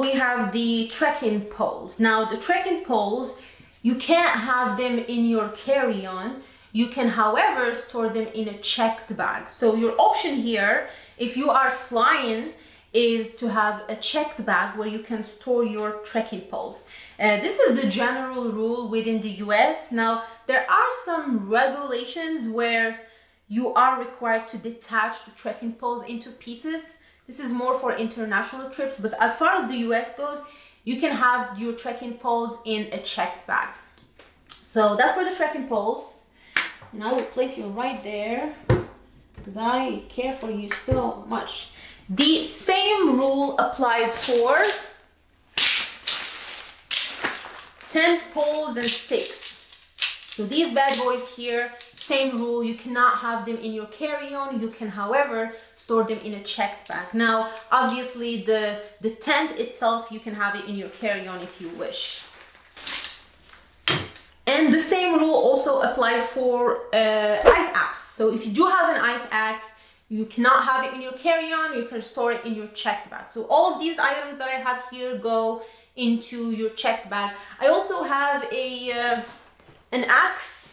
we have the trekking poles. Now, the trekking poles, you can't have them in your carry-on. You can, however, store them in a checked bag. So your option here, if you are flying, is to have a checked bag where you can store your trekking poles. Uh, this is the general rule within the US. Now, there are some regulations where you are required to detach the trekking poles into pieces. This is more for international trips, but as far as the US goes, you can have your trekking poles in a checked bag. So that's for the trekking poles. And I will place you right there because I care for you so much. The same rule applies for tent poles and sticks. So these bad boys here, same rule, you cannot have them in your carry-on. You can, however, store them in a checked bag. Now, obviously, the, the tent itself, you can have it in your carry-on if you wish. And the same rule also applies for uh, ice axe. So if you do have an ice axe, you cannot have it in your carry-on, you can store it in your checked bag. So all of these items that I have here go into your checked bag. I also have a uh, an axe.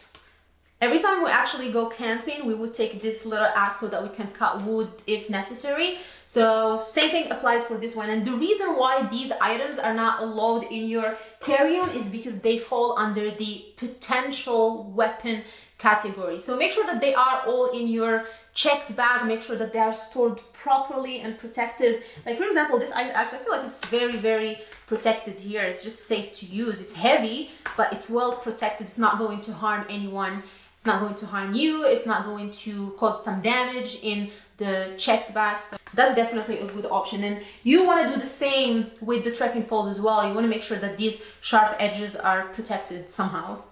Every time we actually go camping, we would take this little axe so that we can cut wood if necessary. So same thing applies for this one. And the reason why these items are not allowed in your carry-on is because they fall under the potential weapon category. So make sure that they are all in your checked bag, make sure that they are stored properly and protected. Like for example, this axe, I feel like it's very, very protected here. It's just safe to use. It's heavy, but it's well protected. It's not going to harm anyone. It's not going to harm you. It's not going to cause some damage in the checked bags. So that's definitely a good option. And you want to do the same with the trekking poles as well. You want to make sure that these sharp edges are protected somehow.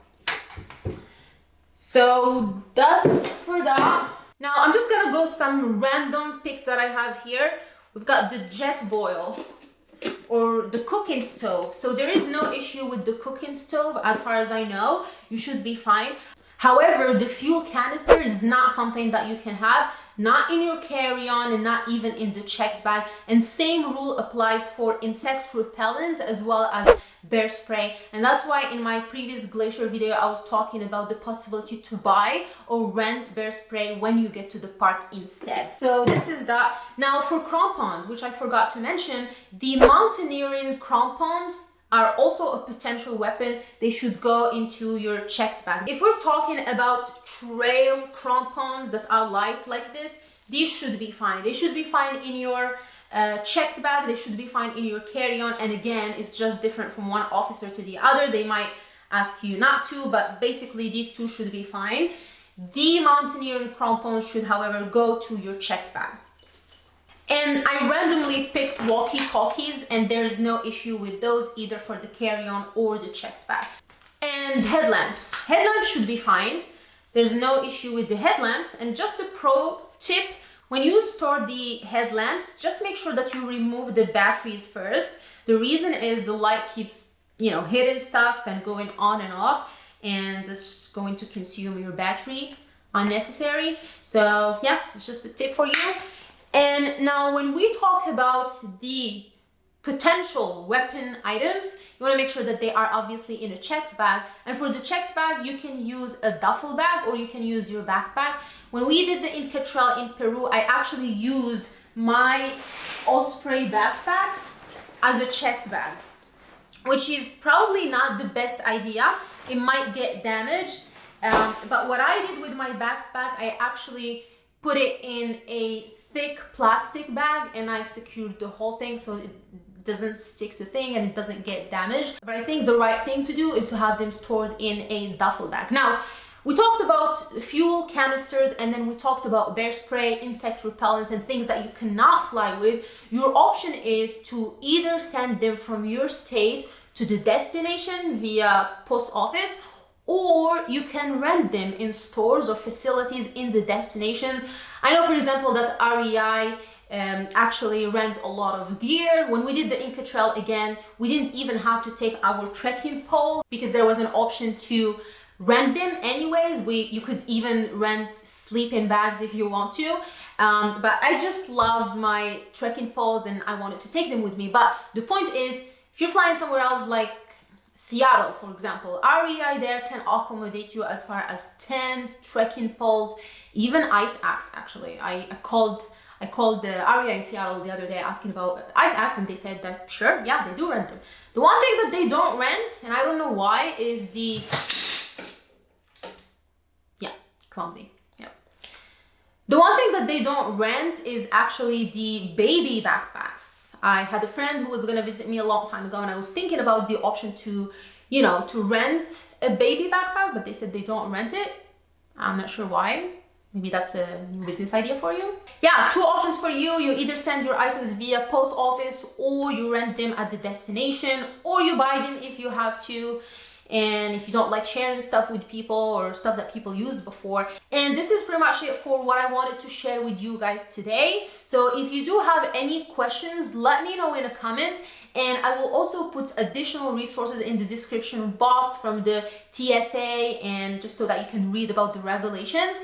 So that's for that. Now I'm just gonna go some random picks that I have here. We've got the Jetboil or the cooking stove. So there is no issue with the cooking stove as far as I know. You should be fine. However, the fuel canister is not something that you can have not in your carry-on and not even in the checked bag. And same rule applies for insect repellents as well as bear spray. And that's why in my previous glacier video I was talking about the possibility to buy or rent bear spray when you get to the park instead. So this is that. Now for crampons which I forgot to mention the mountaineering crampons are also a potential weapon they should go into your checked bags if we're talking about trail crampons that are light like this these should be fine. They should be fine in your uh, checked bag they should be fine in your carry-on and again it's just different from one officer to the other. They might ask you not to but basically these two should be fine. The mountaineering crampons should however go to your checked bag. And randomly picked walkie-talkies and there's no issue with those either for the carry-on or the checked bag. And headlamps. Headlamps should be fine. There's no issue with the headlamps. And just a pro tip, when you store the headlamps, just make sure that you remove the batteries first. The reason is the light keeps, you know, hitting stuff and going on and off and this is going to consume your battery unnecessary. So yeah, it's just a tip for you. And now when we talk about the potential weapon items, you want to make sure that they are obviously in a checked bag. And for the checked bag, you can use a duffel bag or you can use your backpack. When we did the Inca Trail in Peru, I actually used my Osprey backpack as a checked bag, which is probably not the best idea. It might get damaged. Um, but what I did with my backpack, I actually put it in a thick plastic bag and I secured the whole thing so it doesn't stick to thing and it doesn't get damaged. But I think the right thing to do is to have them stored in a duffel bag. Now, we talked about fuel canisters and then we talked about bear spray, insect repellents and things that you cannot fly with. Your option is to either send them from your state to the destination via post office or you can rent them in stores or facilities in the destinations. I know, for example, that REI um, actually rent a lot of gear. When we did the Inca Trail again, we didn't even have to take our trekking pole because there was an option to rent them anyways. We You could even rent sleeping bags if you want to. Um, but I just love my trekking poles and I wanted to take them with me. But the point is, if you're flying somewhere else like Seattle, for example, REI there can accommodate you as far as tents, trekking poles, even ice axe actually. I, I called I called the REI in Seattle the other day asking about ice axe and they said that sure, yeah, they do rent them. The one thing that they don't rent, and I don't know why, is the yeah, clumsy. Yeah. The one thing that they don't rent is actually the baby backpacks. I had a friend who was gonna visit me a long time ago and I was thinking about the option to, you know, to rent a baby backpack, but they said they don't rent it. I'm not sure why. Maybe that's a new business idea for you. Yeah, two options for you. You either send your items via post office or you rent them at the destination or you buy them if you have to and if you don't like sharing stuff with people or stuff that people used before. And this is pretty much it for what i wanted to share with you guys today. So if you do have any questions let me know in a comment and I will also put additional resources in the description box from the TSA and just so that you can read about the regulations.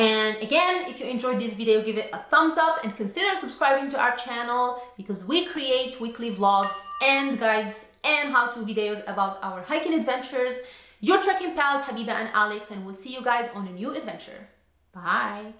And again, if you enjoyed this video, give it a thumbs up and consider subscribing to our channel because we create weekly vlogs and guides and how-to videos about our hiking adventures. Your trekking pals, Habiba and Alex, and we'll see you guys on a new adventure. Bye!